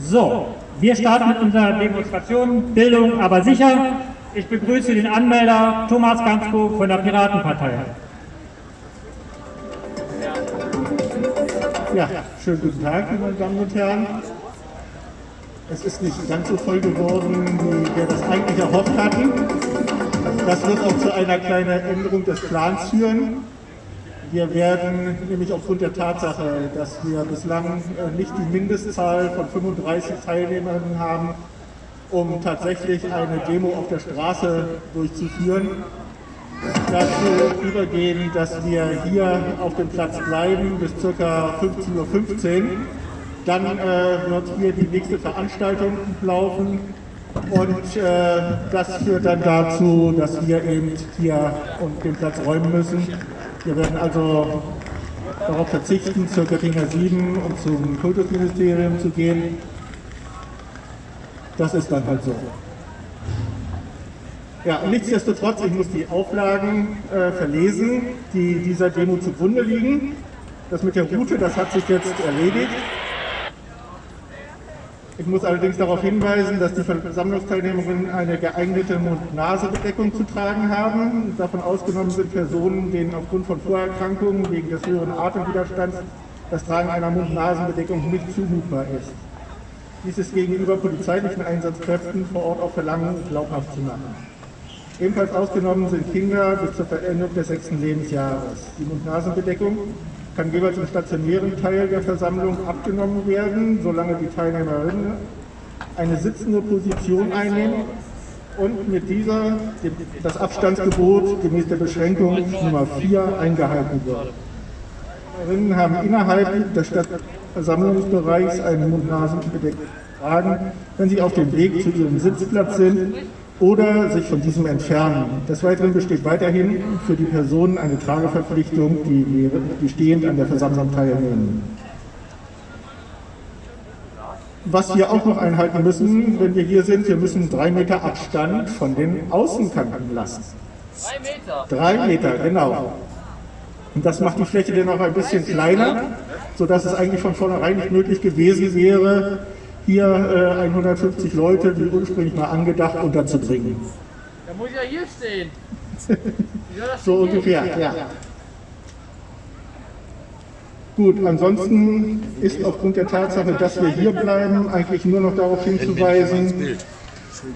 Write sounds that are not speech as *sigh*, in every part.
So, wir starten mit unserer Demonstration Bildung aber sicher. Ich begrüße den Anmelder Thomas Gansko von der Piratenpartei. Ja, schönen guten Tag, meine Damen und Herren. Es ist nicht ganz so voll geworden, wie wir das eigentlich erhofft hatten. Das wird auch zu einer kleinen Änderung des Plans führen. Wir werden nämlich aufgrund der Tatsache, dass wir bislang äh, nicht die Mindestzahl von 35 Teilnehmern haben, um tatsächlich eine Demo auf der Straße durchzuführen, dazu übergehen, dass wir hier auf dem Platz bleiben bis ca. 15.15 Uhr. Dann äh, wird hier die nächste Veranstaltung laufen und äh, das führt dann dazu, dass wir eben hier und den Platz räumen müssen. Wir werden also darauf verzichten, zur Göttinger 7 und zum Kultusministerium zu gehen. Das ist dann halt so. Ja, nichtsdestotrotz, ich muss die Auflagen äh, verlesen, die dieser Demo zugrunde liegen. Das mit der Route, das hat sich jetzt erledigt. Ich muss allerdings darauf hinweisen, dass die Versammlungsteilnehmerinnen eine geeignete Mund-Nase-Bedeckung zu tragen haben. Davon ausgenommen sind Personen, denen aufgrund von Vorerkrankungen wegen des höheren Atemwiderstands das Tragen einer Mund-Nasen-Bedeckung nicht zumutbar ist. Dies ist gegenüber polizeilichen Einsatzkräften vor Ort auf Verlangen glaubhaft zu machen. Ebenfalls ausgenommen sind Kinder bis zur Verendung des sechsten Lebensjahres. Die Mund-Nasen-Bedeckung kann jeweils im stationären Teil der Versammlung abgenommen werden, solange die Teilnehmerinnen eine sitzende Position einnehmen und mit dieser das Abstandsgebot gemäß der Beschränkung Nummer 4 eingehalten wird. Teilnehmerinnen haben innerhalb des Versammlungsbereichs einen Mund-Nasen-Bedeckung tragen, wenn sie auf dem Weg zu ihrem Sitzplatz sind oder sich von diesem entfernen. Des Weiteren besteht weiterhin für die Personen eine Trageverpflichtung, die, die stehend an der Versammlung teilnehmen. Was wir auch noch einhalten müssen, wenn wir hier sind, wir müssen drei Meter Abstand von den Außenkanten lassen. Drei Meter? Drei Meter, genau. Und das macht die Fläche dann auch ein bisschen kleiner, sodass es eigentlich von vornherein nicht möglich gewesen wäre, hier äh, 150 Leute, wie ursprünglich mal angedacht, unterzubringen. Da muss ja hier stehen. *laughs* so ungefähr, ja. Gut, ansonsten ist aufgrund der Tatsache, dass wir hier bleiben, eigentlich nur noch darauf hinzuweisen,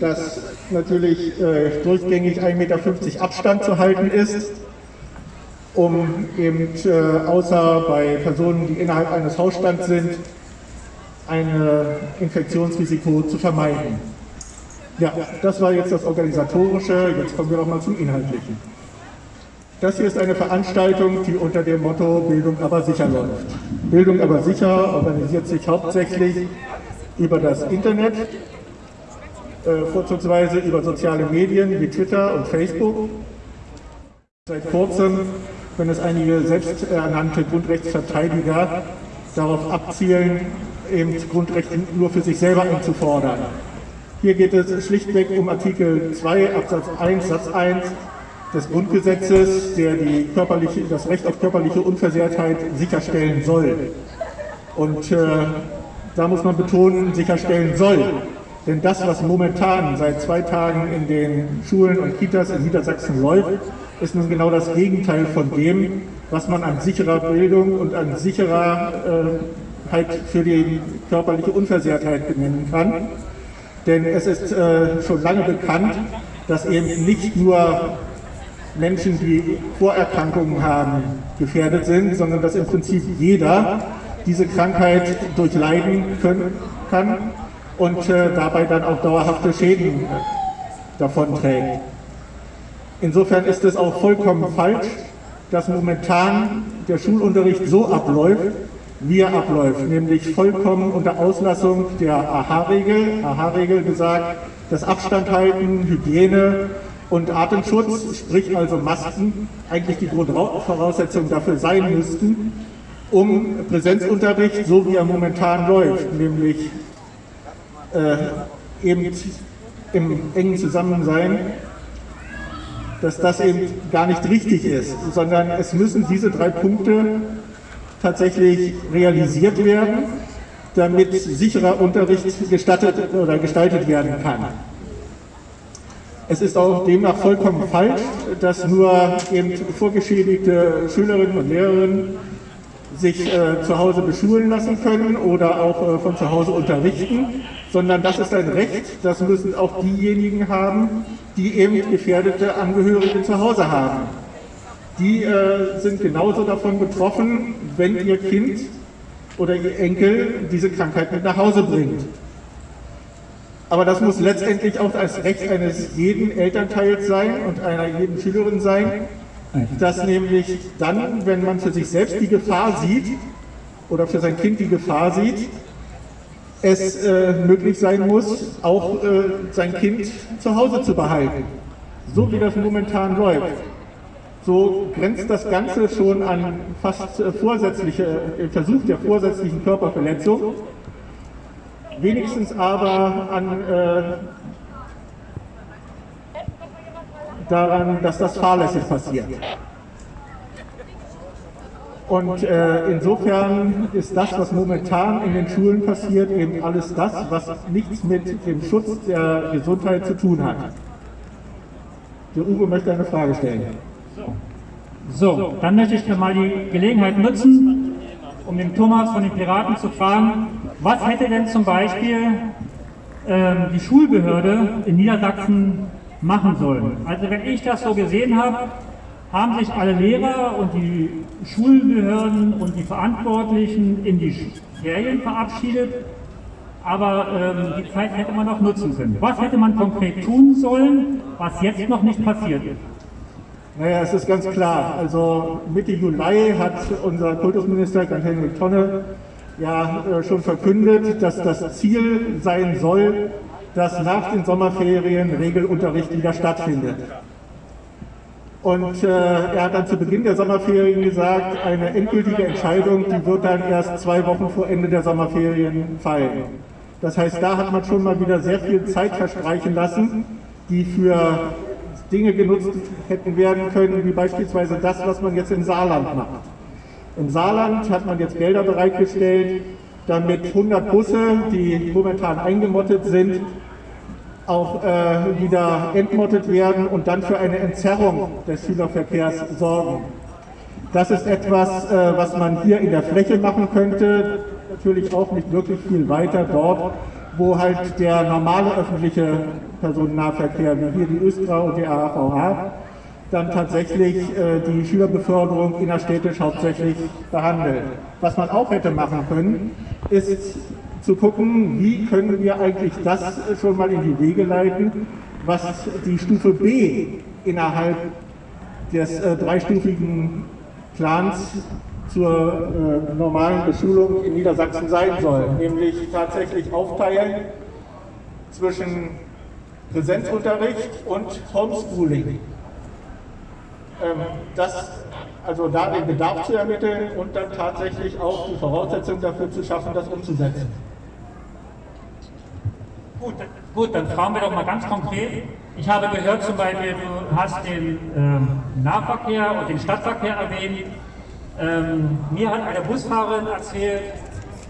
dass natürlich äh, durchgängig 1,50 Meter Abstand zu halten ist, um eben äh, außer bei Personen, die innerhalb eines Hausstands sind, ein Infektionsrisiko zu vermeiden. Ja, das war jetzt das Organisatorische, jetzt kommen wir noch mal zum Inhaltlichen. Das hier ist eine Veranstaltung, die unter dem Motto Bildung aber sicher läuft. Bildung aber sicher organisiert sich hauptsächlich über das Internet, äh, vorzugsweise über soziale Medien wie Twitter und Facebook. Seit kurzem, wenn es einige selbsternannte Grundrechtsverteidiger darauf abzielen, eben Grundrechte nur für sich selber einzufordern. Hier geht es schlichtweg um Artikel 2 Absatz 1 Satz 1 des Grundgesetzes, der die körperliche, das Recht auf körperliche Unversehrtheit sicherstellen soll. Und äh, da muss man betonen, sicherstellen soll. Denn das, was momentan seit zwei Tagen in den Schulen und Kitas in Niedersachsen läuft, ist nun genau das Gegenteil von dem, was man an sicherer Bildung und an sicherer halt für die körperliche Unversehrtheit benennen kann. Denn es ist äh, schon lange bekannt, dass eben nicht nur Menschen, die Vorerkrankungen haben, gefährdet sind, sondern dass im Prinzip jeder diese Krankheit durchleiden können, kann und äh, dabei dann auch dauerhafte Schäden davonträgt. Insofern ist es auch vollkommen falsch, dass momentan der Schulunterricht so abläuft, wie er abläuft, nämlich vollkommen unter Auslassung der AHA-Regel. AHA-Regel gesagt, das Abstand halten, Hygiene und Atemschutz, sprich also Masken, eigentlich die Grundvoraussetzungen dafür sein müssten, um Präsenzunterricht, so wie er momentan läuft, nämlich äh, eben im engen Zusammensein, dass das eben gar nicht richtig ist, sondern es müssen diese drei Punkte tatsächlich realisiert werden. damit sicherer Unterricht gestattet oder gestaltet werden kann. Es ist auch demnach vollkommen falsch, dass nur eben vorgeschädigte Schülerinnen und Lehrerinnen sich äh, zu Hause beschulen lassen können oder auch äh, von zu Hause unterrichten, sondern das ist ein Recht, das müssen auch diejenigen haben, die eben gefährdete Angehörige zu Hause haben. Die äh, sind genauso davon betroffen, wenn ihr Kind oder ihr Enkel diese Krankheit mit nach Hause bringt. Aber das muss letztendlich auch das Recht eines jeden Elternteils sein und einer jeden Schülerin sein, dass nämlich dann, wenn man für sich selbst die Gefahr sieht oder für sein Kind die Gefahr sieht, es äh, möglich sein muss, auch äh, sein Kind zu Hause zu behalten. So wie das momentan läuft. So grenzt das Ganze schon an fast äh, vorsätzliche, äh, Versuch der vorsätzlichen Körperverletzung, wenigstens aber an äh, daran, dass das fahrlässig passiert. Und äh, insofern ist das, was momentan in den Schulen passiert, eben alles das, was nichts mit dem Schutz der Gesundheit zu tun hat. Der Uwe möchte eine Frage stellen. So, dann möchte ich mal die Gelegenheit nutzen, um den Thomas von den Piraten zu fragen, was hätte denn zum Beispiel ähm, die Schulbehörde in Niedersachsen machen sollen? Also wenn ich das so gesehen habe, haben sich alle Lehrer und die Schulbehörden und die Verantwortlichen in die Ferien verabschiedet, aber ähm, die Zeit hätte man noch nutzen können. Was hätte man konkret tun sollen, was jetzt noch nicht passiert ist? Naja, es ist ganz klar. Also Mitte Juli hat unser Kultusminister Gerd-Henrik Tonne ja äh, schon verkündet, dass das Ziel sein soll, dass nach den Sommerferien Regelunterricht wieder stattfindet. Und äh, er hat dann zu Beginn der Sommerferien gesagt, eine endgültige Entscheidung, die wird dann erst zwei Wochen vor Ende der Sommerferien fallen. Das heißt, da hat man schon mal wieder sehr viel Zeit verstreichen lassen, die für Dinge genutzt hätten werden können, wie beispielsweise das, was man jetzt im Saarland macht. Im Saarland hat man jetzt Gelder bereitgestellt, damit 100 Busse, die momentan eingemottet sind, auch äh, wieder entmottet werden und dann für eine Entzerrung des Schülerverkehrs sorgen. Das ist etwas, äh, was man hier in der Fläche machen könnte, natürlich auch nicht wirklich viel weiter dort, wo halt der normale öffentliche Personennahverkehr, wie hier die Östra und die AVH, dann tatsächlich äh, die Schülerbeförderung innerstädtisch hauptsächlich behandelt. Was man auch hätte machen können, ist zu gucken, wie können wir eigentlich das schon mal in die Wege leiten, was die Stufe B innerhalb des äh, dreistufigen Plans zur äh, normalen Beschulung in Niedersachsen sein soll, nämlich tatsächlich aufteilen zwischen Präsenzunterricht und Homeschooling. Ähm, das, also da den Bedarf zu ermitteln und dann tatsächlich auch die Voraussetzungen dafür zu schaffen, das umzusetzen. Gut, gut, dann fragen wir doch mal ganz konkret. Ich habe gehört zum Beispiel, du hast den ähm, Nahverkehr und den Stadtverkehr erwähnt. Ähm, mir hat eine Busfahrerin erzählt,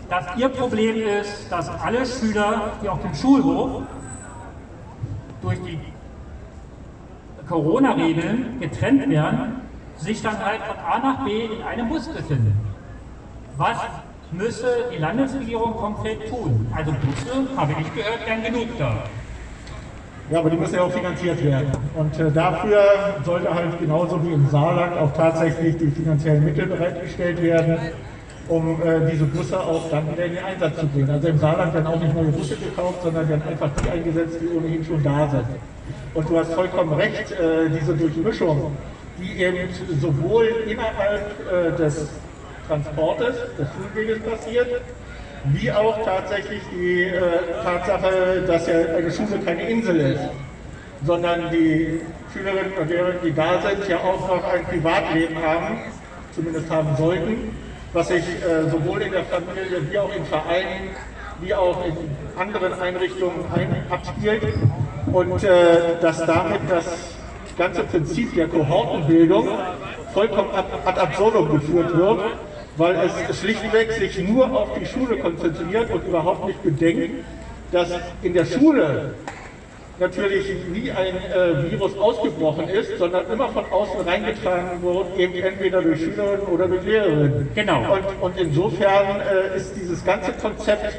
dass ihr Problem ist, dass alle Schüler, die auf dem Schulhof durch die Corona-Regeln getrennt werden, sich dann halt von A nach B in einem Bus befinden. Was müsse die Landesregierung konkret tun? Also Busse, habe ich gehört, wären genug da. Ja, aber die müssen ja auch finanziert werden. Und äh, dafür sollte halt genauso wie im Saarland auch tatsächlich die finanziellen Mittel bereitgestellt werden, um äh, diese Busse auch dann wieder in den Einsatz zu bringen. Also im Saarland werden auch nicht neue Busse gekauft, sondern werden einfach die eingesetzt, die ohnehin schon da sind. Und du hast vollkommen recht, äh, diese Durchmischung, die eben sowohl innerhalb äh, des Transportes, des Schulweges passiert, wie auch tatsächlich die äh, Tatsache, dass ja eine Schule keine Insel ist, sondern die Schülerinnen und Lehrer, die da sind, ja auch noch ein Privatleben haben, zumindest haben sollten, was sich äh, sowohl in der Familie wie auch in Vereinen, wie auch in anderen Einrichtungen ein, abspielt und äh, dass damit das ganze Prinzip der Kohortenbildung vollkommen ad, ad absurdum geführt wird, weil es schlichtweg sich nur auf die Schule konzentriert und überhaupt nicht bedenkt, dass in der Schule natürlich nie ein äh, Virus ausgebrochen ist, sondern immer von außen reingetragen wurde, eben entweder durch Schülerinnen oder durch Lehrerinnen. Genau. Und, und insofern äh, ist dieses ganze Konzept,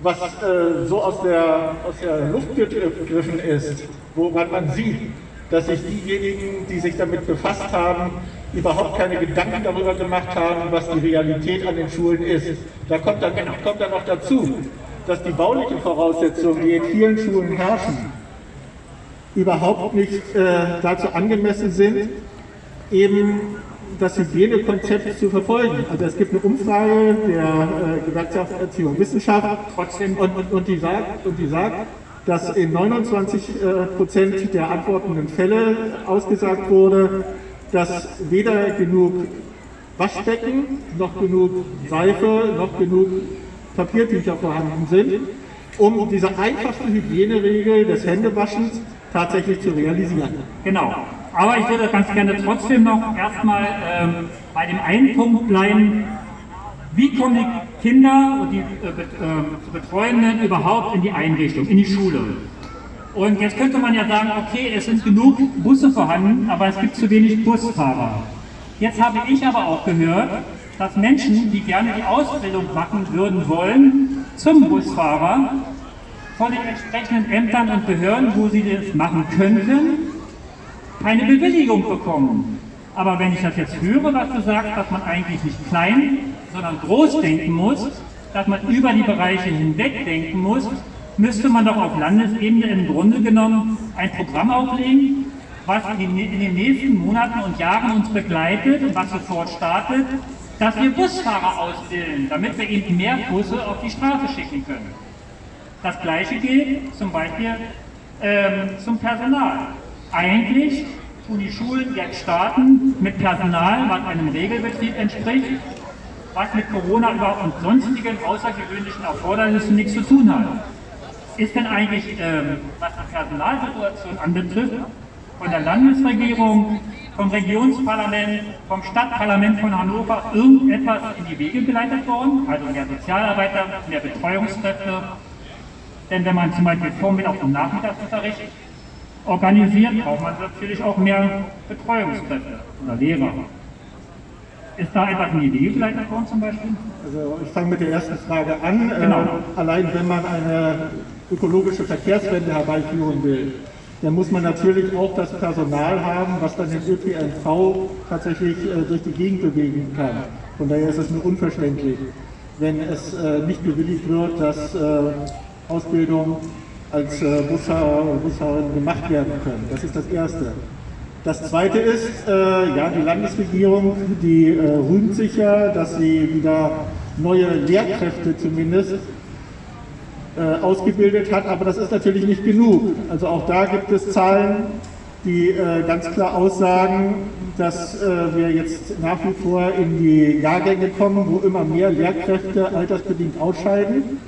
was äh, so aus der, aus der Luft gegriffen ist, woran man sieht, dass sich diejenigen, die sich damit befasst haben, überhaupt keine Gedanken darüber gemacht haben, was die Realität an den Schulen ist. Da kommt dann, kommt dann noch dazu, dass die baulichen Voraussetzungen, die in vielen Schulen herrschen, überhaupt nicht äh, dazu angemessen sind, eben das Hygienekonzept zu verfolgen. Also es gibt eine Umfrage der äh, Gewerkschaft Erziehung und Wissenschaft und, und, und, die sagt, und die sagt, dass in 29 äh, Prozent der antwortenden Fälle ausgesagt wurde, dass weder genug Waschbecken, noch genug Seife, noch genug Papiertücher vorhanden sind, um diese einfachste Hygieneregel des Händewaschens tatsächlich zu realisieren. Genau. Aber ich würde ganz gerne trotzdem noch erstmal ähm, bei dem einen Punkt bleiben, wie kommen die Kinder und die äh, äh, Betreuenden überhaupt in die Einrichtung, in die Schule? Und jetzt könnte man ja sagen, okay, es sind genug Busse vorhanden, aber es gibt zu wenig Busfahrer. Jetzt habe ich aber auch gehört, dass Menschen, die gerne die Ausbildung machen würden wollen, zum Busfahrer von den entsprechenden Ämtern und Behörden, wo sie das machen könnten, keine Bewilligung bekommen. Aber wenn ich das jetzt höre, was du sagst, dass man eigentlich nicht klein, sondern groß denken muss, dass man über die Bereiche hinweg denken muss, müsste man doch auf Landesebene im Grunde genommen ein Programm auflegen, was in den nächsten Monaten und Jahren uns begleitet und was sofort startet, dass wir Busfahrer ausbilden, damit wir eben mehr Busse auf die Straße schicken können. Das gleiche gilt zum Beispiel ähm, zum Personal. Eigentlich tun die Schulen jetzt starten mit Personal, was einem Regelbetrieb entspricht, was mit Corona und sonstigen außergewöhnlichen Erfordernissen nichts zu tun hat. Ist denn eigentlich, ähm, was die Personalsituation anbetrifft, von der Landesregierung, vom Regionsparlament, vom Stadtparlament von Hannover irgendetwas in die Wege geleitet worden? Also mehr Sozialarbeiter, mehr Betreuungskräfte. Denn wenn man zum Beispiel Vormittag und Nachmittagsunterricht organisiert, braucht man natürlich auch mehr Betreuungskräfte oder Lehrer. Ist da etwas in die Wege geleitet worden zum Beispiel? Also ich fange mit der ersten Frage an. Genau. Äh, allein wenn man eine ökologische Verkehrswende herbeiführen will, dann muss man natürlich auch das Personal haben, was dann den ÖPNV tatsächlich äh, durch die Gegend bewegen kann. Von daher ist es nur unverständlich, wenn es äh, nicht bewilligt wird, dass äh, Ausbildung als äh, Busfahrer und Busfahrerin gemacht werden können. Das ist das Erste. Das Zweite ist, äh, ja, die Landesregierung, die äh, rühmt sich ja, dass sie wieder neue Lehrkräfte zumindest äh, ausgebildet hat, aber das ist natürlich nicht genug. Also auch da gibt es Zahlen, die äh, ganz klar aussagen, dass äh, wir jetzt nach wie vor in die Jahrgänge kommen, wo immer mehr Lehrkräfte altersbedingt ausscheiden,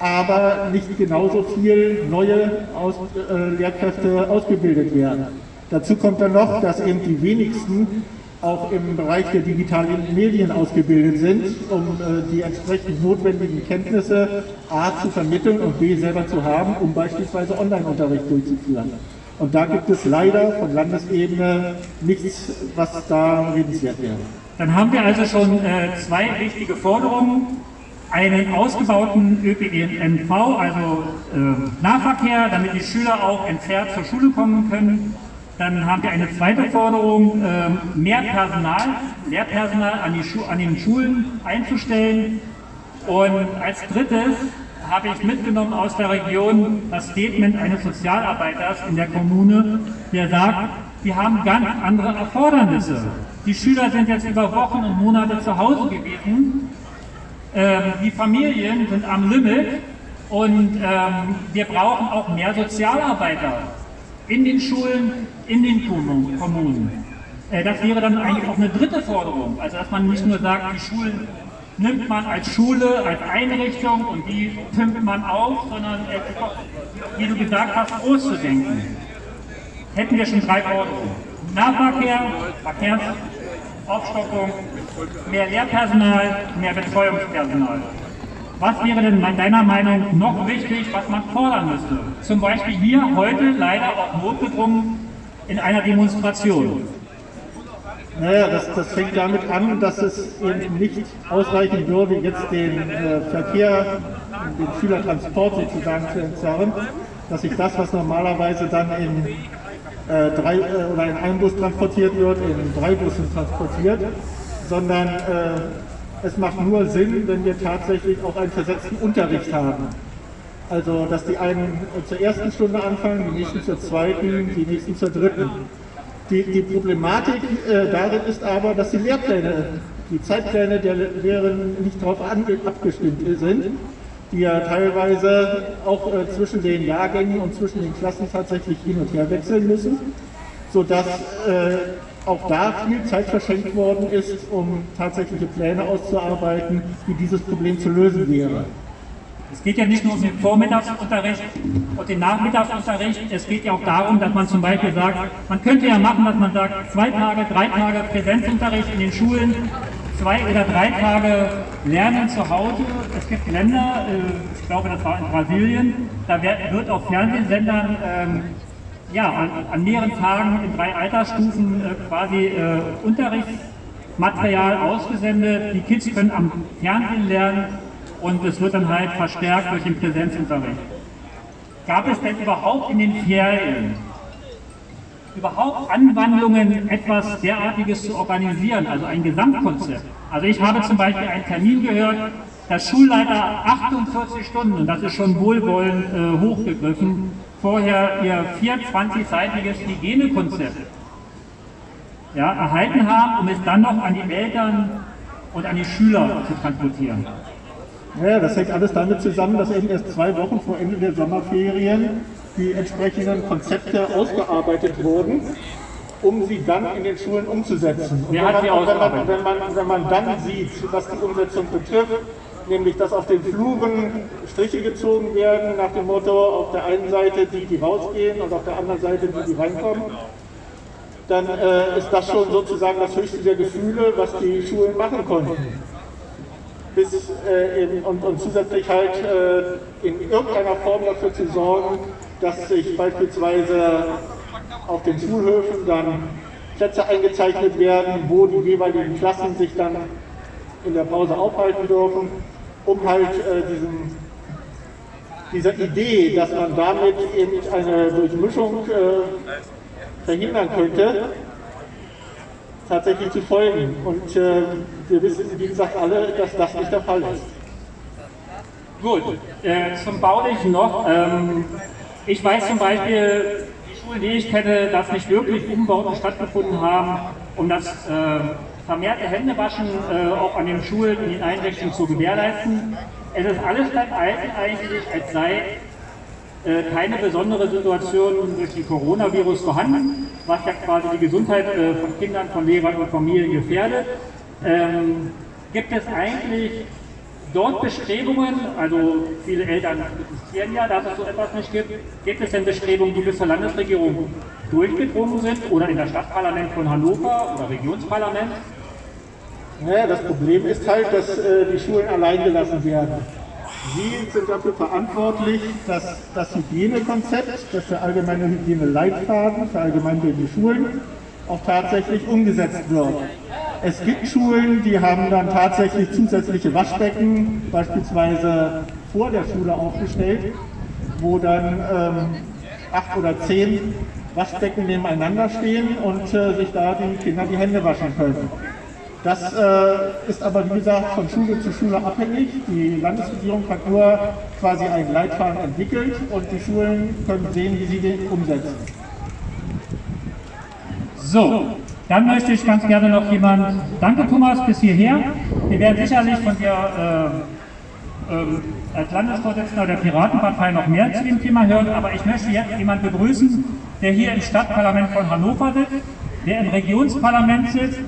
aber nicht genauso viel neue Aus äh, Lehrkräfte ausgebildet werden. Dazu kommt dann noch, dass eben die wenigsten auch im Bereich der digitalen Medien ausgebildet sind, um äh, die entsprechend notwendigen Kenntnisse A zu vermitteln und B selber zu haben, um beispielsweise Online-Unterricht durchzuführen. Und da gibt es leider von Landesebene nichts, was da redenswert wäre. Dann haben wir also schon äh, zwei wichtige Forderungen. Einen ausgebauten ÖPNV, also äh, Nahverkehr, damit die Schüler auch entzerrt zur Schule kommen können dann haben wir eine zweite Forderung, ähm, mehr Personal, Lehrpersonal an, die an den Schulen einzustellen. Und als drittes habe ich mitgenommen aus der Region das Statement eines Sozialarbeiters in der Kommune, der sagt, wir haben ganz andere Erfordernisse. Die Schüler sind jetzt über Wochen und Monate zu Hause gewesen. Ähm, die Familien sind am Limit und ähm, wir brauchen auch mehr Sozialarbeiter in den Schulen, in den Kommunen. Äh, das wäre dann eigentlich auch eine dritte Forderung, also dass man nicht nur sagt, die Schulen nimmt man als Schule, als Einrichtung und die pimpt man auf, sondern wie du gesagt hast, groß zu denken. Hätten wir schon drei Forderungen. Nahverkehr, Verkehrs, Aufstockung, mehr Lehrpersonal, mehr Betreuungspersonal. Was wäre denn deiner Meinung noch wichtig, was man fordern müsste? Zum Beispiel hier heute leider auch notgedrungen in einer Demonstration. Naja, das, das fängt damit an, dass es eben nicht ausreichen würde, jetzt den äh, Verkehr, den Schülertransport sozusagen zu entzerren, dass sich das, was normalerweise dann in, äh, drei, äh, oder in einem Bus transportiert wird, in drei Bussen transportiert, sondern äh, es macht nur Sinn, wenn wir tatsächlich auch einen versetzten Unterricht haben. Also, dass die einen zur ersten Stunde anfangen, die nächsten zur zweiten, die nächsten zur dritten. Die, die Problematik äh, darin ist aber, dass die Lehrpläne, die Zeitpläne der Lehrerinnen nicht darauf abgestimmt sind, die ja teilweise auch äh, zwischen den Jahrgängen und zwischen den Klassen tatsächlich hin und her wechseln müssen, sodass äh, auch da viel Zeit verschenkt worden ist, um tatsächliche Pläne auszuarbeiten, wie dieses Problem zu lösen wäre. Es geht ja nicht nur um den Vormittagsunterricht und den Nachmittagsunterricht, es geht ja auch darum, dass man zum Beispiel sagt, man könnte ja machen, dass man sagt, zwei Tage, drei Tage Präsenzunterricht in den Schulen, zwei oder drei Tage Lernen zu Hause. Es gibt Länder, äh, ich glaube das war in Brasilien, da wird auf Fernsehsendern ähm, ja, an, an, mehreren Tagen in drei Altersstufen äh, quasi äh, Unterrichtsmaterial ausgesendet. Die Kids können am Fernsehen lernen und es wird dann halt verstärkt durch den Präsenzunterricht. Gab es denn überhaupt in den Ferien überhaupt Anwandlungen, etwas derartiges zu organisieren, also ein Gesamtkonzept? Also ich habe zum Beispiel einen Termin gehört, dass Schulleiter 48 Stunden, und das ist schon wohlwollend äh, hochgegriffen, vorher ihr 24-seitiges Hygienekonzept ja, erhalten haben, um es dann noch an die Eltern und an die Schüler zu transportieren. Ja, das hängt alles damit zusammen, dass eben erst zwei Wochen vor Ende der Sommerferien die entsprechenden Konzepte ausgearbeitet wurden, um sie dann in den Schulen umzusetzen. Und wenn man, wenn, man, wenn, man, wenn man dann sieht, was die Umsetzung betrifft, nämlich dass auf den Fluren Striche gezogen werden nach dem Motto, auf der einen Seite die, die rausgehen und auf der anderen Seite die, die reinkommen, dann äh, ist das schon sozusagen das höchste der Gefühle, was die Schulen machen konnten. Bis, äh, in, und, und, zusätzlich halt äh, in irgendeiner Form dafür zu sorgen, dass sich beispielsweise auf den Schulhöfen dann Plätze eingezeichnet werden, wo die jeweiligen Klassen sich dann in der Pause aufhalten dürfen, um halt äh, diesen, dieser Idee, dass man damit eben eine Durchmischung äh, verhindern könnte, tatsächlich zu folgen. Und äh, wir wissen, wie gesagt, alle, dass das nicht der Fall ist. Gut, äh, zum Baulichen noch. Ähm, ich weiß zum Beispiel, die Schulen, die ich kenne, dass nicht wirklich Umbauten stattgefunden haben, um das äh, vermehrte Händewaschen äh, auch an den Schulen, in den Einrichtungen zu gewährleisten. Es ist alles beim Alten eigentlich, als sei äh, keine besondere Situation durch den Coronavirus vorhanden, was ja quasi die Gesundheit äh, von Kindern, von Lehrern und Familien gefährdet. Ähm, gibt es eigentlich dort Bestrebungen, also viele Eltern protestieren ja, dass es so etwas nicht gibt, gibt es denn Bestrebungen, die bis zur Landesregierung durchgedrungen sind oder in das Stadtparlament von Hannover oder Regionsparlament? Naja, das Problem ist halt, dass äh, die Schulen allein gelassen werden. Sie sind dafür verantwortlich, dass das Hygienekonzept, das der allgemeine Hygieneleitfaden für allgemeinbildende Schulen auch tatsächlich umgesetzt wird. Es gibt Schulen, die haben dann tatsächlich zusätzliche Waschbecken, beispielsweise vor der Schule aufgestellt, wo dann ähm, acht oder zehn Waschbecken nebeneinander stehen und äh, sich da die Kinder die Hände waschen können. Das äh, ist aber, wie gesagt, von Schule zu Schule abhängig. Die Landesregierung hat nur quasi einen Leitfaden entwickelt und die Schulen können sehen, wie sie den umsetzen. So, dann möchte ich ganz gerne noch jemand, danke Thomas bis hierher. Wir werden sicherlich von dir äh, äh, als Landesvorsitzender der Piratenpartei noch mehr zu dem Thema hören, aber ich möchte jetzt jemanden begrüßen, der hier im Stadtparlament von Hannover sitzt, der im Regionsparlament sitzt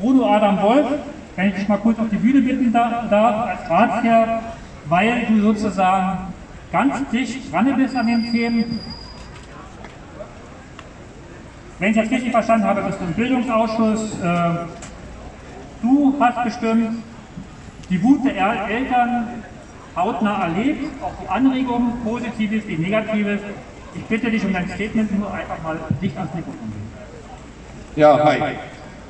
Bruno Adam Wolf, wenn ich dich mal kurz auf die Bühne bitten darf, als Ratsherr, weil du sozusagen ganz dicht dran bist an den Themen. Wenn ich jetzt richtig verstanden habe, bist du im Bildungsausschuss. Äh, du hast bestimmt die Wut der Eltern hautnah erlebt, auch die Anregungen, Positives wie Negatives. Ich bitte dich um dein Statement nur einfach mal dicht ans Mikrofon. Ja, hi.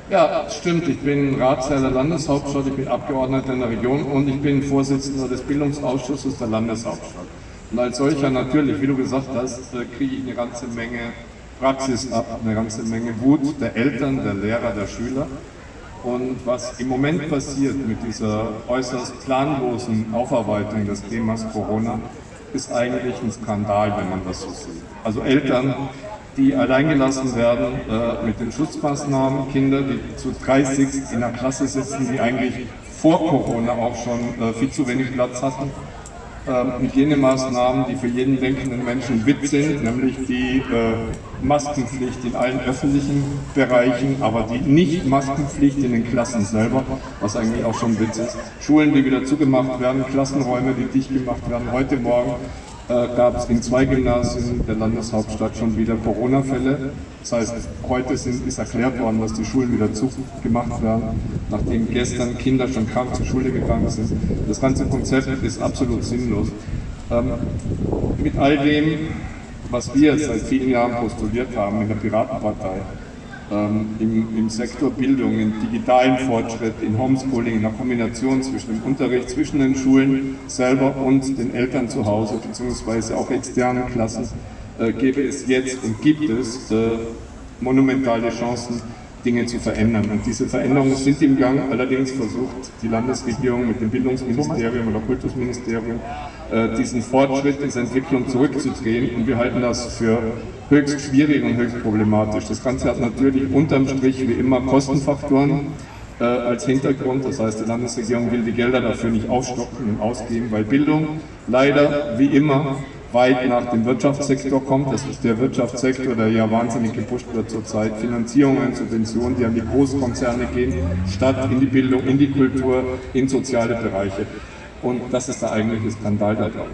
Ja, stimmt. Ich bin Ratsherr der Landeshauptstadt, ich bin Abgeordneter in der Region und ich bin Vorsitzender des Bildungsausschusses der Landeshauptstadt. Und als solcher natürlich, wie du gesagt hast, äh, kriege ich eine ganze Menge Praxis ab, eine ganze Menge Wut der Eltern, der Lehrer, der Schüler. Und was im Moment passiert mit dieser äußerst planlosen Aufarbeitung des Themas Corona, ist eigentlich ein Skandal, wenn man das so sieht. Also Eltern, die alleingelassen werden äh, mit den Schutzmaßnahmen, Kinder, die zu 30 in der Klasse sitzen, die eigentlich vor Corona auch schon äh, viel zu wenig Platz hatten, äh, Hygienemaßnahmen, die für jeden denkenden Menschen Witz sind, nämlich die äh, Maskenpflicht in allen öffentlichen Bereichen, aber die Nicht-Maskenpflicht in den Klassen selber, was eigentlich auch schon Witz ist. Schulen, die wieder zugemacht werden, Klassenräume, die dicht gemacht werden. Heute Morgen gab es in zwei Gymnasien der Landeshauptstadt schon wieder Corona-Fälle. Das heißt, heute sind, ist erklärt worden, dass die Schulen wieder zugemacht werden, nachdem gestern Kinder schon krank zur Schule gegangen sind. Das ganze Konzept ist absolut sinnlos. Ähm, mit all dem, was wir seit vielen Jahren postuliert haben in der Piratenpartei, ähm, im, im, Sektor Bildung, im digitalen Fortschritt, in Homeschooling, in der Kombination zwischen dem Unterricht, zwischen den Schulen selber und den Eltern zu Hause, beziehungsweise auch externen Klassen, äh, gäbe es jetzt und gibt es äh, monumentale Chancen, Dinge zu verändern. Und diese Veränderungen sind im Gang. Allerdings versucht die Landesregierung mit dem Bildungsministerium oder Kultusministerium äh, diesen Fortschritt, diese Entwicklung zurückzudrehen. Und wir halten das für höchst schwierig und höchst problematisch. Das Ganze hat natürlich unterm Strich wie immer Kostenfaktoren äh, als Hintergrund. Das heißt, die Landesregierung will die Gelder dafür nicht aufstocken und ausgeben, weil Bildung leider wie immer weit nach dem Wirtschaftssektor kommt. Das ist der Wirtschaftssektor, der ja wahnsinnig gepusht wird zurzeit. Finanzierungen, Subventionen, die an die Großkonzerne gehen, statt in die Bildung, in die Kultur, in soziale Bereiche. Und das ist der eigentliche Skandal da drauf.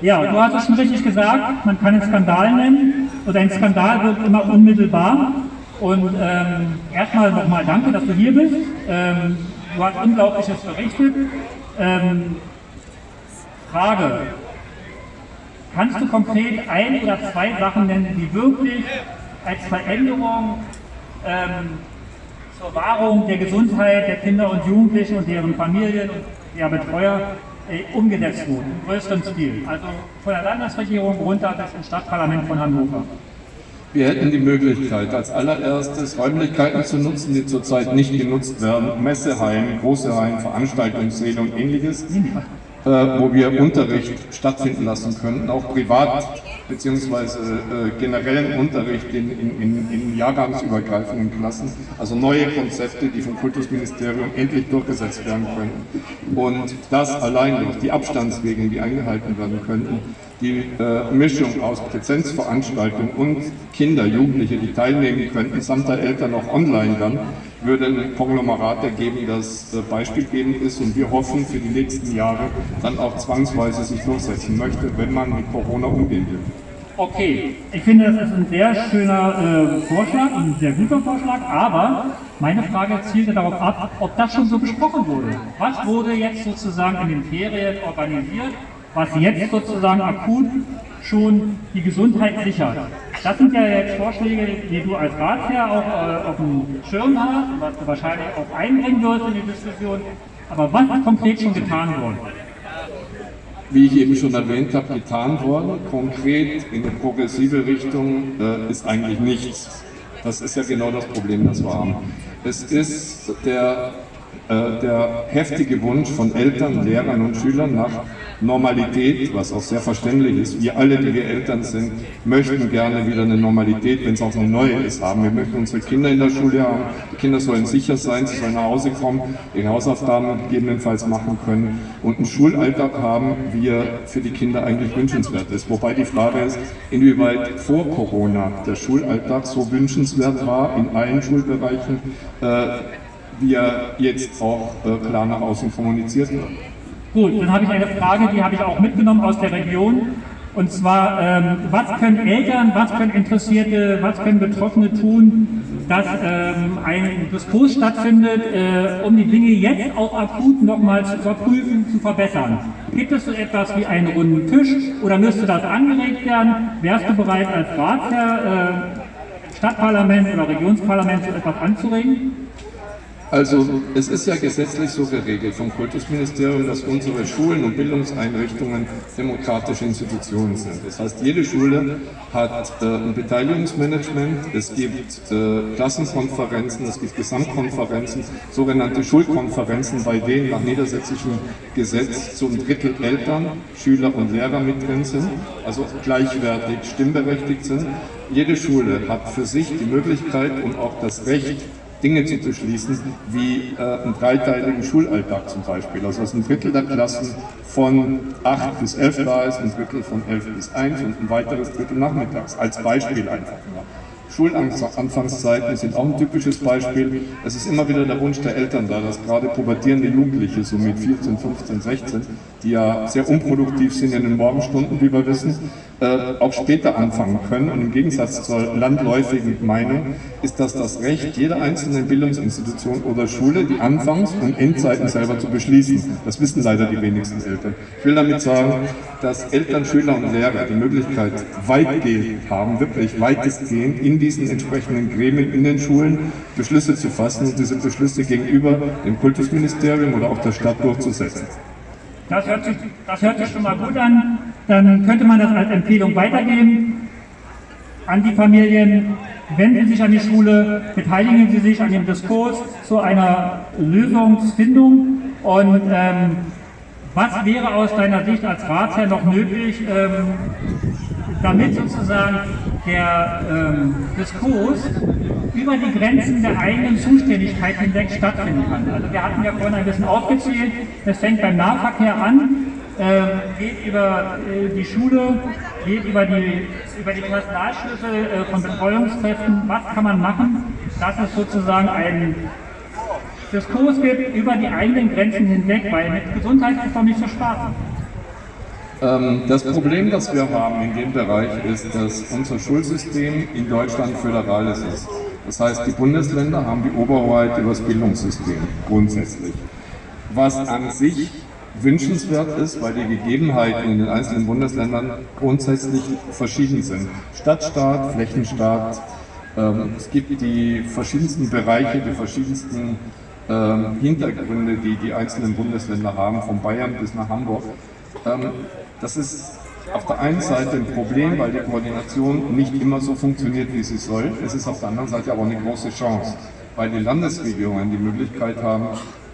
Ja, du hast es schon richtig gesagt, man kann es Skandal nennen oder ein Skandal wird immer unmittelbar. Und ähm, erstmal nochmal danke, dass du hier bist. Ähm, du hast Unglaubliches berichtet. Ähm, Frage, kannst du konkret ein oder zwei Sachen nennen, die wirklich als Veränderung ähm, zur Wahrung der Gesundheit der Kinder und Jugendlichen und deren Familien und der Betreuer äh, umgesetzt wurden, im größeren Stil? Also von der Landesregierung runter bis ins Stadtparlament von Hannover. Wir hätten die Möglichkeit, als allererstes Räumlichkeiten zu nutzen, die zurzeit nicht genutzt werden, Messehallen, große Hallen, Veranstaltungssäle und ähnliches äh, wo wir Unterricht stattfinden lassen könnten, auch privat beziehungsweise äh, generellen Unterricht in, in, in, jahrgangsübergreifenden Klassen, also neue Konzepte, die vom Kultusministerium endlich durchgesetzt werden könnten. Und das allein durch die Abstandsregeln, die eingehalten werden könnten, die äh, Mischung aus Präsenzveranstaltungen und Kinder, Jugendliche, die teilnehmen könnten, samt der Eltern auch online dann, würde ein Konglomerat ergeben, das äh, beispielgebend ist und wir hoffen für die nächsten Jahre dann auch zwangsweise sich durchsetzen möchte, wenn man mit Corona umgehen will. Okay, ich finde, das ist ein sehr schöner äh, Vorschlag, ein sehr guter Vorschlag, aber meine Frage zielte darauf ab, ob das schon so besprochen wurde. Was wurde jetzt sozusagen in den Ferien organisiert, was jetzt sozusagen akut schon die Gesundheit sichert? Das sind ja jetzt Vorschläge, die du als Ratsherr auch äh, auf dem Schirm hast, was du wahrscheinlich auch einbringen wirst in die Diskussion. Aber was ist konkret schon getan worden? Wie ich eben schon erwähnt habe, getan worden. Konkret in eine progressive Richtung äh, ist eigentlich nichts. Das ist ja genau das Problem, das wir haben. Es ist der, äh, der heftige Wunsch von Eltern, Lehrern und Schülern nach Normalität, was auch sehr verständlich ist. Wir alle, die wir Eltern sind, möchten gerne wieder eine Normalität, wenn es auch eine neue ist, haben. Wir möchten unsere Kinder in der Schule haben. Die Kinder sollen sicher sein, sie sollen nach Hause kommen, ihre Hausaufgaben gegebenenfalls machen können und einen Schulalltag haben, wie er für die Kinder eigentlich wünschenswert ist. Wobei die Frage ist, inwieweit vor Corona der Schulalltag so wünschenswert war in allen Schulbereichen, äh, wie er jetzt auch äh, klar nach außen kommuniziert wird. Gut, dann habe ich eine Frage, die habe ich auch mitgenommen aus der Region. Und zwar, ähm, was können Eltern, was können Interessierte, was können Betroffene tun, dass ähm, ein Diskurs stattfindet, äh, um die Dinge jetzt auch akut nochmal zu überprüfen, zu verbessern. Gibt es so etwas wie einen runden Tisch oder müsste das angeregt werden? Wärst du bereit als Ratsherr, äh, Stadtparlament oder Regionsparlament so etwas anzuregen? Also es ist ja gesetzlich so geregelt vom Kultusministerium, dass unsere Schulen und Bildungseinrichtungen demokratische Institutionen sind. Das heißt, jede Schule hat äh, ein Beteiligungsmanagement, es gibt äh, Klassenkonferenzen, es gibt Gesamtkonferenzen, sogenannte Schulkonferenzen, bei denen nach niedersächsischem Gesetz zum Drittel Eltern, Schüler und Lehrer mit drin sind, also gleichwertig stimmberechtigt sind. Jede Schule hat für sich die Möglichkeit und auch das Recht, Dinge zu beschließen, wie äh, einen dreiteiligen Schulalltag zum Beispiel. Also dass ein Drittel der Klassen von 8 bis 11 da ist, ein Drittel von 11 bis 1 und ein weiteres Drittel nachmittags. Als Beispiel einfach nur. Schulanfangszeiten sind auch ein typisches Beispiel. Es ist immer wieder der Wunsch der Eltern da, dass gerade pubertierende Jugendliche, so mit 14, 15, 16, die ja sehr unproduktiv sind in den Morgenstunden, wie wir wissen, äh, auch später anfangen können. Und im Gegensatz zur landläufigen Meinung ist das das Recht jeder einzelnen Bildungsinstitution oder Schule, die Anfangs- und Endzeiten selber zu beschließen. Das wissen leider die wenigsten Eltern. Ich will damit sagen, dass Eltern, Schüler und Lehrer die Möglichkeit weitgehend haben, wirklich weitestgehend in diesen entsprechenden Gremien in den Schulen Beschlüsse zu fassen und diese Beschlüsse gegenüber dem Kultusministerium oder auch der Stadt durchzusetzen. Das hört, sich, das hört sich schon mal gut an. Dann könnte man das als Empfehlung weitergeben an die Familien. Wenden Sie sich an die Schule, beteiligen Sie sich an dem Diskurs zu einer Lösungsfindung und ähm, was wäre aus deiner Sicht als Ratsherr noch möglich, ähm, damit sozusagen der ähm, Diskurs über die Grenzen der eigenen Zuständigkeit hinweg stattfinden kann. Also wir hatten ja vorhin ein bisschen aufgezählt, das fängt beim Nahverkehr an, äh, geht über äh, die Schule, geht über die, über die Personalschlüssel äh, von Betreuungskräften. Was kann man machen, dass es sozusagen ein Diskurs gibt über die eigenen Grenzen hinweg, weil mit Gesundheit ist doch nicht so Spaß. Ähm, das Problem, das wir haben in dem Bereich, ist, dass unser Schulsystem in Deutschland föderales ist. Das heißt, die Bundesländer haben die Oberhoheit über das Bildungssystem grundsätzlich. Was an sich wünschenswert ist, weil die Gegebenheiten in den einzelnen Bundesländern grundsätzlich verschieden sind. Stadtstaat, Flächenstaat, ähm, es gibt die verschiedensten Bereiche, die verschiedensten ähm, Hintergründe, die die einzelnen Bundesländer haben, von Bayern bis nach Hamburg. Das ist auf der einen Seite ein Problem, weil die Koordination nicht immer so funktioniert, wie sie soll. Es ist auf der anderen Seite aber eine große Chance, weil die Landesregierungen die Möglichkeit haben,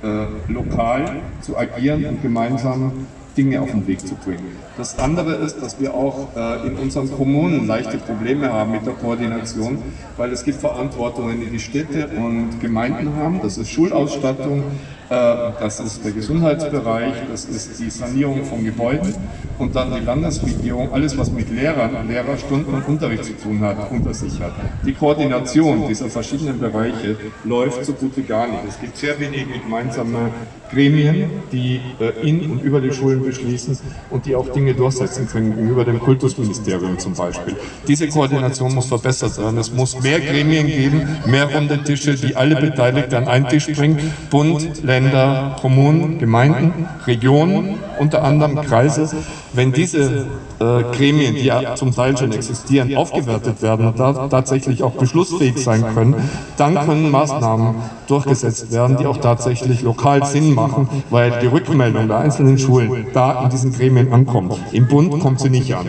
äh, lokal zu agieren und gemeinsam Dinge auf den Weg zu bringen. Das andere ist, dass wir auch äh, in unseren Kommunen leichte Probleme haben mit der Koordination, weil es gibt Verantwortungen, die die Städte und Gemeinden haben. Das ist Schulausstattung, äh, das ist der Gesundheitsbereich, das ist die Sanierung von Gebäuden und dann die Landesregierung, alles was mit Lehrern, Lehrerstunden und Unterricht zu tun hat, unter sich hat. Die Koordination dieser verschiedenen Bereiche läuft so gut wie gar nicht. Es gibt sehr wenige gemeinsame Gremien, die äh, in und über die Schulen beschließen und die auch Dinge durchsetzen können, gegenüber dem Kultusministerium zum Beispiel. Diese Koordination muss verbessert werden. Es muss mehr Gremien geben, mehr runde Tische, die alle Beteiligten an einen Tisch bringen, Bund, Länder, Länder, Kommunen, Gemeinden, Regionen, unter anderem Kreise, wenn diese äh, Gremien, die ja zum Teil schon existieren, aufgewertet werden und da tatsächlich auch beschlussfähig sein können, dann können Maßnahmen durchgesetzt werden, die auch tatsächlich lokal Sinn machen, weil die Rückmeldung der einzelnen Schulen da in diesen Gremien ankommt. Im Bund kommt sie nicht an.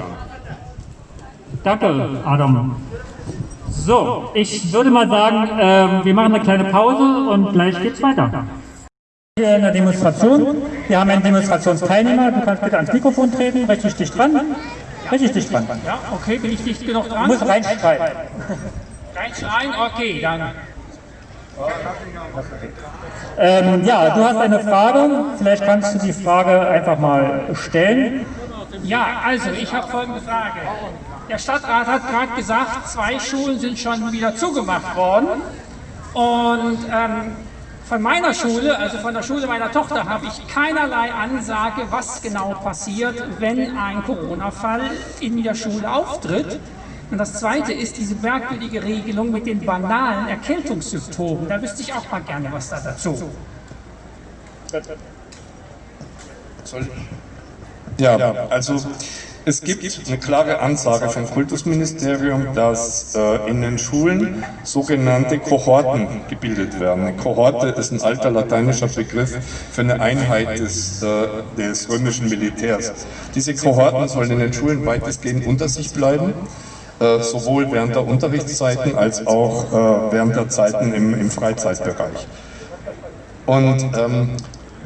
Danke, Adam. So, ich würde mal sagen, äh, wir machen eine kleine Pause und gleich geht's weiter hier in der Demonstration. Wir haben einen Demonstrationsteilnehmer. Du kannst bitte ans Mikrofon treten, richtig dicht dran. Richtig dicht dran. Ja, okay, bin ich dicht genug dran? Du musst reinschreien. Reinschreien? Okay, dann. Ähm, ja, du hast eine Frage. Vielleicht kannst du die Frage einfach mal stellen. Ja, also ich habe folgende Frage. Der Stadtrat hat gerade gesagt, zwei Schulen sind schon wieder zugemacht worden. Und ähm, Von meiner Schule, also von der Schule meiner Tochter, habe ich keinerlei Ansage, was genau passiert, wenn ein Corona-Fall in der Schule auftritt. Und das Zweite ist diese merkwürdige Regelung mit den banalen Erkältungssymptomen. Da wüsste ich auch mal gerne was da dazu. Ja, also es gibt eine klare Ansage vom Kultusministerium, dass äh, in den Schulen sogenannte Kohorten gebildet werden. Eine Kohorte ist ein alter lateinischer Begriff für eine Einheit des, äh, des römischen Militärs. Diese Kohorten sollen in den Schulen weitestgehend unter sich bleiben äh, sowohl während der Unterrichtszeiten als auch äh, während der Zeiten im, im Freizeitbereich. Und ähm,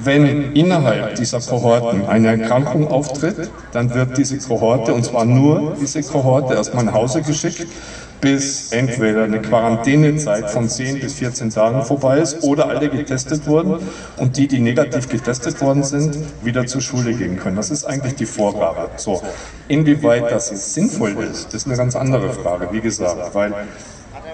wenn innerhalb dieser Kohorten eine Erkrankung auftritt, dann wird diese Kohorte, und zwar nur diese Kohorte, erstmal nach Hause geschickt bis entweder eine Quarantänezeit von 10 bis 14 Tagen vorbei ist oder alle getestet wurden und die, die negativ getestet worden sind, wieder zur Schule gehen können. Das ist eigentlich die Vorgabe. So, inwieweit das sinnvoll ist, ist eine ganz andere Frage, wie gesagt, weil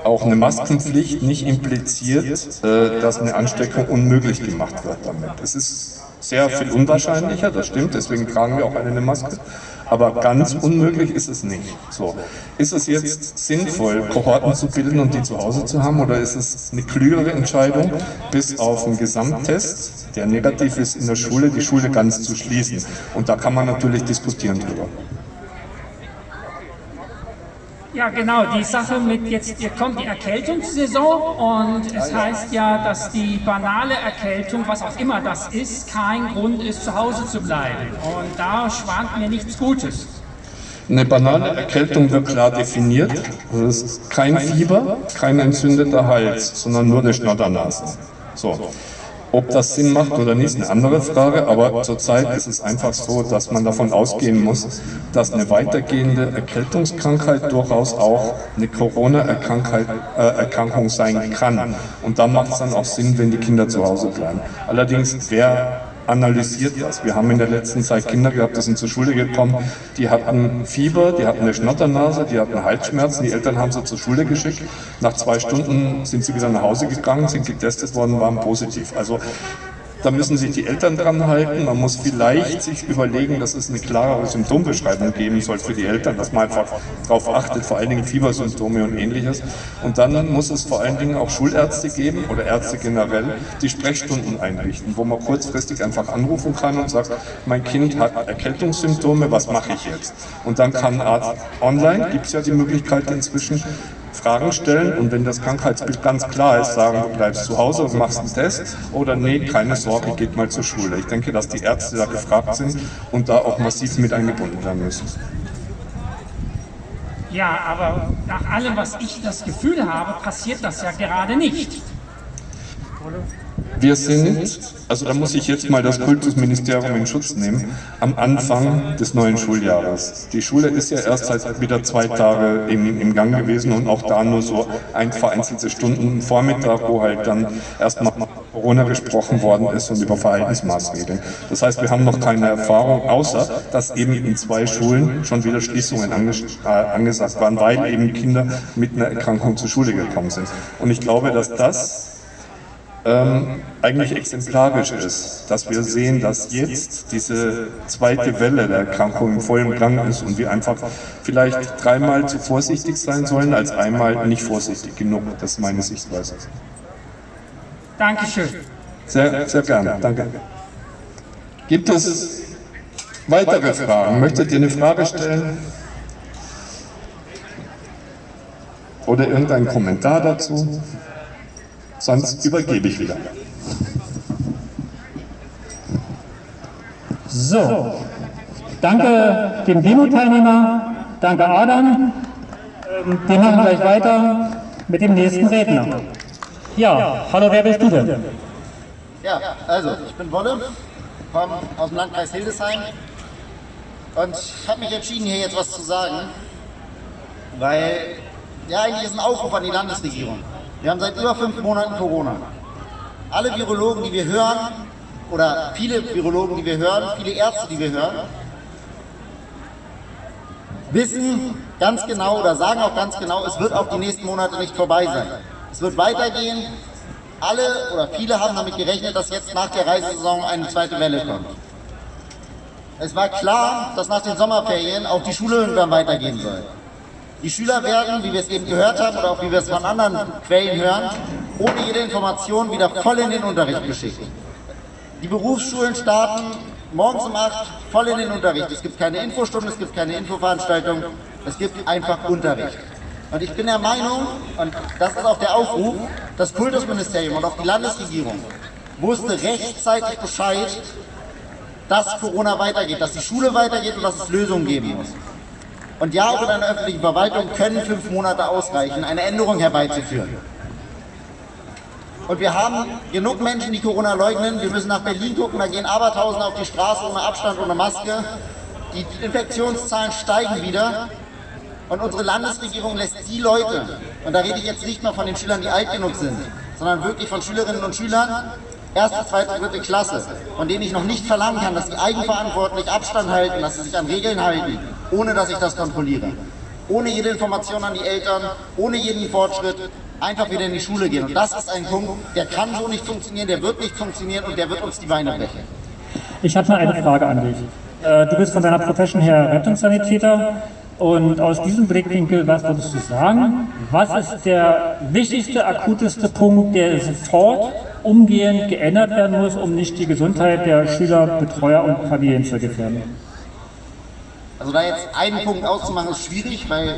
auch eine Maskenpflicht nicht impliziert, äh, dass eine Ansteckung unmöglich gemacht wird damit. Es ist sehr viel unwahrscheinlicher, das stimmt, deswegen tragen wir auch alle eine Maske. Aber ganz unmöglich ist es nicht. So. Ist es jetzt sinnvoll, Kohorten zu bilden und die zu Hause zu haben, oder ist es eine klügere Entscheidung, bis auf einen Gesamttest, der negativ ist in der Schule, die Schule ganz zu schließen? Und da kann man natürlich diskutieren drüber. Ja, genau, die Sache mit jetzt, hier kommt die Erkältungssaison und es heißt ja, dass die banale Erkältung, was auch immer das ist, kein Grund ist, zu Hause zu bleiben. Und da schwant mir nichts Gutes. Eine banale Erkältung wird klar definiert. Das ist kein Fieber, kein entzündeter Hals, sondern nur eine Schnoddernase. So. Ob das Sinn macht oder nicht, ist eine andere Frage, aber zurzeit ist es einfach so, dass man davon ausgehen muss, dass eine weitergehende Erkältungskrankheit durchaus auch eine Corona-Erkrankung äh, sein kann. Und da macht es dann auch Sinn, wenn die Kinder zu Hause bleiben. Allerdings, wer analysiert das. Wir haben in der letzten Zeit Kinder gehabt, die sind zur Schule gekommen, die hatten Fieber, die hatten eine Schnotternase, die hatten Halsschmerzen, die Eltern haben sie zur Schule geschickt. Nach zwei Stunden sind sie wieder nach Hause gegangen, sind getestet worden, waren positiv. Also da müssen sich die Eltern dran halten. Man muss vielleicht sich überlegen, dass es eine klarere Symptombeschreibung geben soll für die Eltern, dass man einfach darauf achtet, vor allen Dingen Fiebersymptome und ähnliches. Und dann muss es vor allen Dingen auch Schulärzte geben oder Ärzte generell, die Sprechstunden einrichten, wo man kurzfristig einfach anrufen kann und sagt, mein Kind hat Erkältungssymptome, was mache ich jetzt? Und dann kann Arzt online, gibt es ja die Möglichkeit inzwischen, Fragen stellen und wenn das Krankheitsbild ganz klar ist, sagen, du bleibst zu Hause und machst einen Test oder nee, keine Sorge, geht mal zur Schule. Ich denke, dass die Ärzte da gefragt sind und da auch massiv mit eingebunden werden müssen. Ja, aber nach allem, was ich das Gefühl habe, passiert das ja gerade nicht. Wir sind, also da muss ich jetzt mal das Kultusministerium in Schutz nehmen, am Anfang des neuen Schuljahres. Die Schule ist ja erst seit wieder zwei Tage im, im Gang gewesen und auch da nur so ein vereinzelte Stunden Vormittag, wo halt dann erstmal Corona gesprochen worden ist und über Verhaltensmaßregeln. Das heißt, wir haben noch keine Erfahrung, außer dass eben in zwei Schulen schon wieder Schließungen anges äh, angesagt waren, weil eben Kinder mit einer Erkrankung zur Schule gekommen sind. Und ich glaube, dass das ähm, eigentlich exemplarisch ist, dass wir sehen, dass jetzt diese zweite Welle der Erkrankung im vollen Gang ist und wir einfach vielleicht dreimal zu vorsichtig sein sollen, als einmal nicht vorsichtig genug. Das ist meine Sichtweise. Dankeschön. Sehr, sehr gerne. Danke. Gibt es weitere Fragen? Möchtet ihr eine Frage stellen? Oder irgendeinen Kommentar dazu? Sonst übergebe ich wieder. So, danke dem Demo-Teilnehmer, danke Adam. Ähm, wir machen gleich weiter mit dem nächsten Redner. Ja, hallo, wer bist du denn? Ja, also ich bin Wolle, komme aus dem Landkreis Hildesheim und habe mich entschieden, hier jetzt was zu sagen, weil ja eigentlich ist ein Aufruf an die Landesregierung. Wir haben seit über fünf Monaten Corona. Alle Virologen, die wir hören, oder viele Virologen, die wir hören, viele Ärzte, die wir hören, wissen ganz genau oder sagen auch ganz genau, es wird auch die nächsten Monate nicht vorbei sein. Es wird weitergehen alle oder viele haben damit gerechnet, dass jetzt nach der Reisesaison eine zweite Welle kommt. Es war klar, dass nach den Sommerferien auch die Schule irgendwann weitergehen soll. Die Schüler werden, wie wir es eben gehört haben oder auch wie wir es von anderen Quellen hören, ohne jede Information wieder voll in den Unterricht geschickt. Die Berufsschulen starten morgens um 8 voll in den Unterricht. Es gibt keine Infostunde, es gibt keine Infoveranstaltung, es gibt einfach Unterricht. Und ich bin der Meinung, und das ist auch der Aufruf, das Kultusministerium und auch die Landesregierung wusste rechtzeitig Bescheid, dass Corona weitergeht, dass die Schule weitergeht und dass es Lösungen geben muss. Und ja, auch in einer öffentlichen Verwaltung können fünf Monate ausreichen, eine Änderung herbeizuführen. Und wir haben genug Menschen, die Corona leugnen. Wir müssen nach Berlin gucken, da gehen Abertausende auf die Straße ohne Abstand, ohne Maske. Die Infektionszahlen steigen wieder. Und unsere Landesregierung lässt die Leute, und da rede ich jetzt nicht mal von den Schülern, die alt genug sind, sondern wirklich von Schülerinnen und Schülern, erste, zweite, dritte Klasse, von denen ich noch nicht verlangen kann, dass sie eigenverantwortlich Abstand halten, dass sie sich an Regeln halten, ohne dass ich das kontrolliere. Ohne jede Information an die Eltern, ohne jeden Fortschritt, einfach wieder in die Schule gehen. Und das ist ein Punkt, der kann so nicht funktionieren, der wird nicht funktionieren und der wird uns die Beine brechen. Ich mal eine Frage an dich. Äh, du bist von deiner Profession her Rettungssanitäter und aus diesem Blickwinkel, was würdest du sagen? Was ist der wichtigste, akuteste Punkt, der sofort umgehend geändert werden muss, um nicht die Gesundheit der Schüler, Betreuer und Familien zu gefährden? Also da jetzt einen Punkt auszumachen, ist schwierig, weil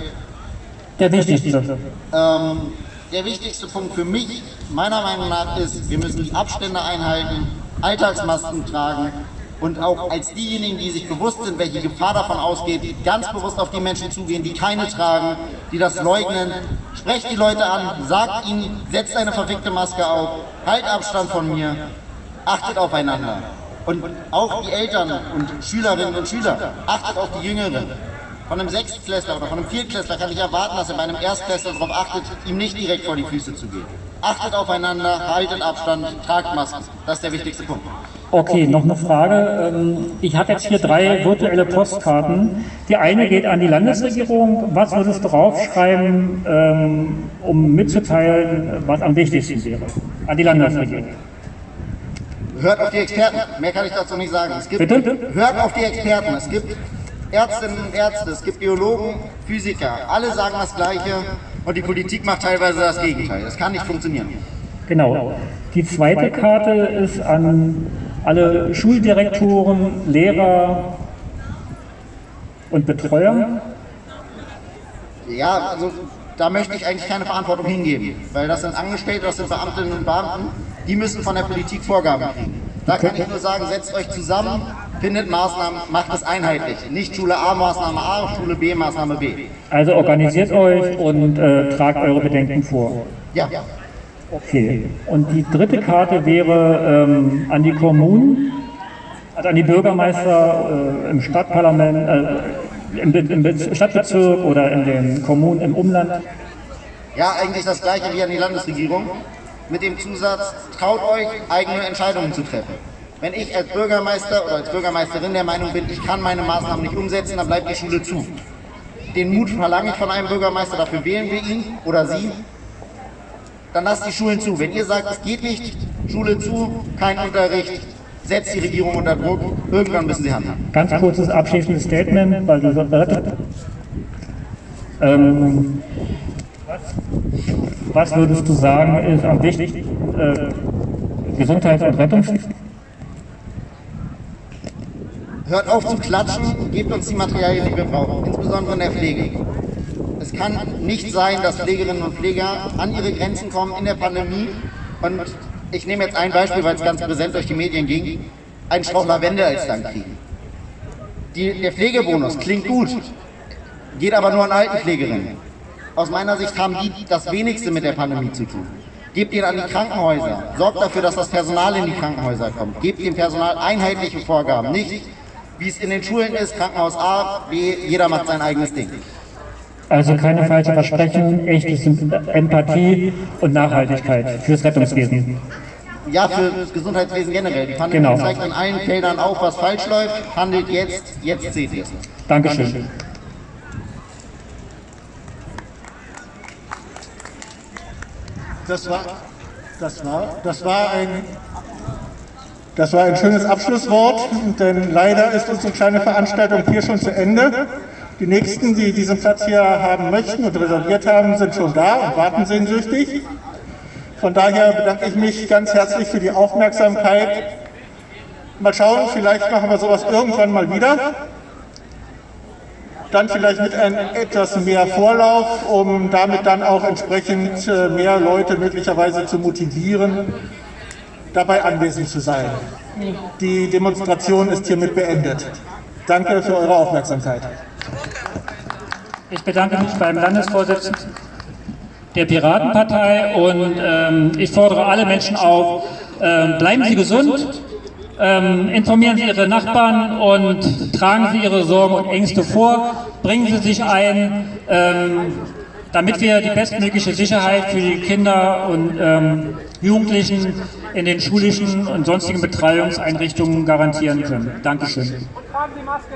der wichtigste. Ähm, der wichtigste Punkt für mich, meiner Meinung nach, ist, wir müssen die Abstände einhalten, Alltagsmasken tragen und auch als diejenigen, die sich bewusst sind, welche Gefahr davon ausgeht, ganz bewusst auf die Menschen zugehen, die keine tragen, die das leugnen. Sprecht die Leute an, sagt ihnen, setzt eine verfickte Maske auf, halt Abstand von mir, achtet aufeinander. Und auch die Eltern und Schülerinnen und Schüler, achtet auf die Jüngeren. Von einem Sechstklässler oder von einem Viertklässler kann ich erwarten, dass er bei einem Erstklässler darauf achtet, ihm nicht direkt vor die Füße zu gehen. Achtet aufeinander, haltet Abstand, tragt Masken. Das ist der wichtigste Punkt. Okay, noch eine Frage. Ähm, ich habe jetzt hier drei virtuelle Postkarten. Die eine geht an die Landesregierung. Was würdest du draufschreiben, um mitzuteilen, was am wichtigsten wäre? An die Landesregierung. Hört auf die Experten. Mehr kann ich dazu nicht sagen. Es gibt, Bitte? Hört auf die Experten. Es gibt Ärztinnen und Ärzte, es gibt Biologen, Physiker. Alle sagen das Gleiche und die Politik macht teilweise das Gegenteil. Das kann nicht funktionieren. Genau. Die zweite Karte ist an alle Schuldirektoren, Lehrer und Betreuer. Ja, also da möchte ich eigentlich keine Verantwortung hingeben, weil das sind Angestellte, das sind Beamtinnen und Beamten, die müssen von der Politik Vorgaben kriegen. Da kann ich nur sagen, setzt euch zusammen, findet Maßnahmen, macht es einheitlich. Nicht Schule A, Maßnahme A, Schule B, Maßnahme B. Also organisiert euch und äh, tragt eure Bedenken vor. Ja. Okay. Und die dritte Karte wäre ähm, an die Kommunen, also an die Bürgermeister äh, im Stadtparlament, äh, im, im Stadtbezirk oder in den Kommunen im Umland. Ja, eigentlich das gleiche wie an die Landesregierung mit dem Zusatz, traut euch, eigene Entscheidungen zu treffen. Wenn ich als Bürgermeister oder als Bürgermeisterin der Meinung bin, ich kann meine Maßnahmen nicht umsetzen, dann bleibt die Schule zu. Den Mut verlange ich von einem Bürgermeister, dafür wählen wir ihn oder sie. Dann lasst die Schulen zu. Wenn ihr sagt, es geht nicht, Schule zu, kein Unterricht, setzt die Regierung unter Druck, irgendwann müssen sie handeln. Ganz kurzes abschließendes Statement, weil du ähm, was würdest du sagen, ist am wichtigsten äh, Gesundheits- und Rettungs... Hört auf zu klatschen, gebt uns die Materialien, die wir brauchen, insbesondere in der Pflege. Es kann nicht sein, dass Pflegerinnen und Pfleger an ihre Grenzen kommen in der Pandemie und ich nehme jetzt ein Beispiel, weil es ganz präsent durch die Medien ging, einen Strauch Lavende als Dank kriegen. Die, der Pflegebonus klingt gut, geht aber nur an Altenpflegerinnen. Aus meiner Sicht haben die das wenigste mit der Pandemie zu tun. Gebt ihn an die Krankenhäuser. Sorgt dafür, dass das Personal in die Krankenhäuser kommt. Gebt dem Personal einheitliche Vorgaben. Nicht, wie es in den Schulen ist, Krankenhaus A, B, jeder macht sein eigenes Ding. Also keine falschen Versprechen, echtes Empathie und Nachhaltigkeit fürs Rettungswesen. Ja, für das Gesundheitswesen generell. Die Pandemie genau. zeigt an allen Feldern auf, was falsch läuft. Handelt jetzt, jetzt seht ihr es. Dankeschön. Dankeschön. Das war, Das war, das war ein das war ein schönes Abschlusswort, denn leider ist unsere kleine Veranstaltung hier schon zu Ende. Die nächsten, die diesen Platz hier haben möchten und reserviert haben, sind schon da und warten sehnsüchtig. Von daher bedanke ich mich ganz herzlich für die Aufmerksamkeit. Mal schauen, vielleicht machen wir sowas irgendwann mal wieder. Dann vielleicht mit ein, etwas mehr Vorlauf, um damit dann auch entsprechend äh, mehr Leute möglicherweise zu motivieren, dabei anwesend zu sein. Die Demonstration ist hiermit beendet. Danke für eure Aufmerksamkeit. Ich bedanke mich beim Landesvorsitzenden der Piratenpartei und ähm, ich fordere alle Menschen auf, ähm, bleiben Sie gesund, ähm, informieren Sie Ihre Nachbarn und tragen Sie Ihre Sorgen und Ängste vor, bringen Sie sich ein, ähm, damit wir die bestmögliche Sicherheit für die Kinder und ähm, Jugendlichen in den schulischen und sonstigen Betreuungseinrichtungen garantieren können. Dankeschön. Tragen Sie Maske.